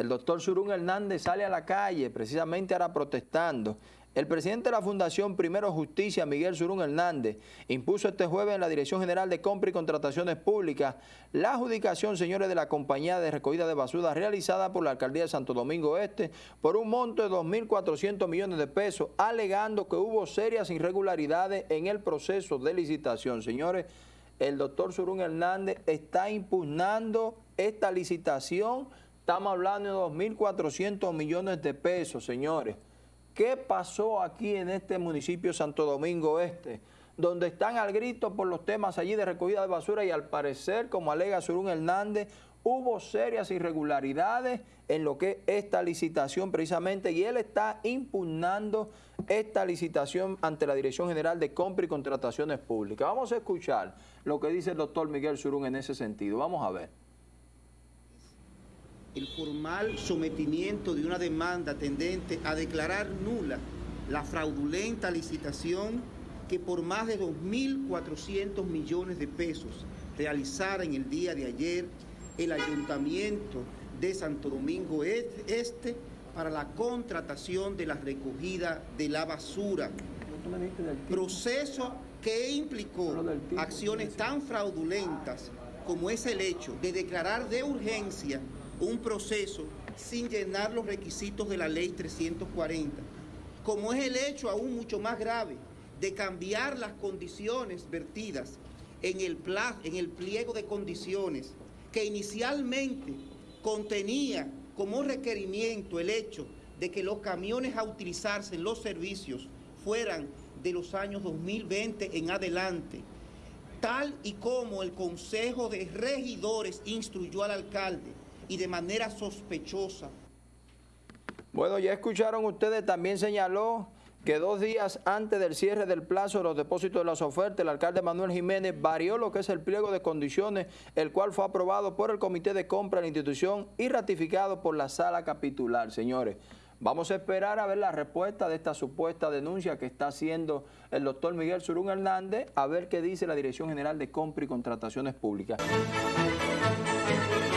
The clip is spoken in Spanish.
el doctor Surún Hernández sale a la calle, precisamente ahora protestando. El presidente de la Fundación Primero Justicia, Miguel Surún Hernández, impuso este jueves en la Dirección General de Compra y Contrataciones Públicas la adjudicación, señores, de la compañía de recogida de basura realizada por la Alcaldía de Santo Domingo Este por un monto de 2.400 millones de pesos, alegando que hubo serias irregularidades en el proceso de licitación. Señores, el doctor Surún Hernández está impugnando esta licitación Estamos hablando de 2.400 millones de pesos, señores. ¿Qué pasó aquí en este municipio Santo Domingo Este? Donde están al grito por los temas allí de recogida de basura y al parecer, como alega Surún Hernández, hubo serias irregularidades en lo que es esta licitación precisamente y él está impugnando esta licitación ante la Dirección General de Compra y Contrataciones Públicas. Vamos a escuchar lo que dice el doctor Miguel Surún en ese sentido. Vamos a ver el formal sometimiento de una demanda tendente a declarar nula la fraudulenta licitación que por más de 2.400 millones de pesos realizara en el día de ayer el Ayuntamiento de Santo Domingo Este para la contratación de la recogida de la basura. Proceso que implicó acciones tan fraudulentas como es el hecho de declarar de urgencia un proceso sin llenar los requisitos de la ley 340, como es el hecho aún mucho más grave de cambiar las condiciones vertidas en el, en el pliego de condiciones que inicialmente contenía como requerimiento el hecho de que los camiones a utilizarse en los servicios fueran de los años 2020 en adelante, tal y como el Consejo de Regidores instruyó al alcalde y de manera sospechosa. Bueno, ya escucharon ustedes, también señaló que dos días antes del cierre del plazo de los depósitos de las ofertas, el alcalde Manuel Jiménez varió lo que es el pliego de condiciones, el cual fue aprobado por el Comité de Compra de la institución y ratificado por la sala capitular. Señores, vamos a esperar a ver la respuesta de esta supuesta denuncia que está haciendo el doctor Miguel Surún Hernández, a ver qué dice la Dirección General de Compra y Contrataciones Públicas.